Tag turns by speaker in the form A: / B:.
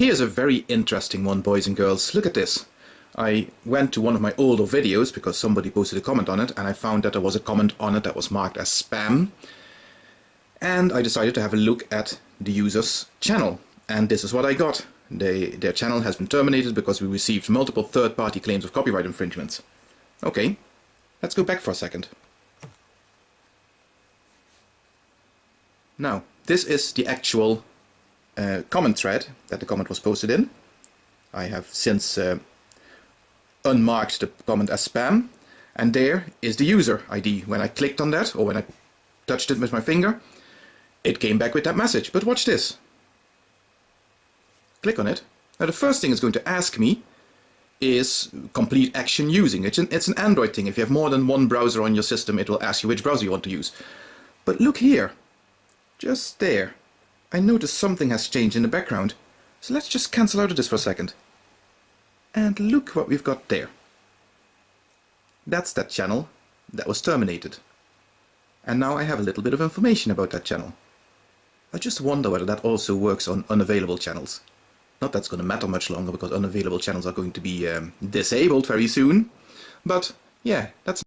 A: Here's a very interesting one, boys and girls. Look at this. I went to one of my older videos because somebody posted a comment on it and I found that there was a comment on it that was marked as spam. And I decided to have a look at the user's channel. And this is what I got. They, their channel has been terminated because we received multiple third-party claims of copyright infringements. Okay, let's go back for a second. Now, this is the actual uh, comment thread that the comment was posted in. I have since uh, unmarked the comment as spam and there is the user ID. When I clicked on that or when I touched it with my finger it came back with that message. But watch this. Click on it. Now the first thing it's going to ask me is complete action using. It's an, it's an Android thing. If you have more than one browser on your system it will ask you which browser you want to use. But look here. Just there. I noticed something has changed in the background. So let's just cancel out of this for a second. And look what we've got there. That's that channel that was terminated. And now I have a little bit of information about that channel. I just wonder whether that also works on unavailable channels. Not that's going to matter much longer because unavailable channels are going to be um, disabled very soon. But yeah, that's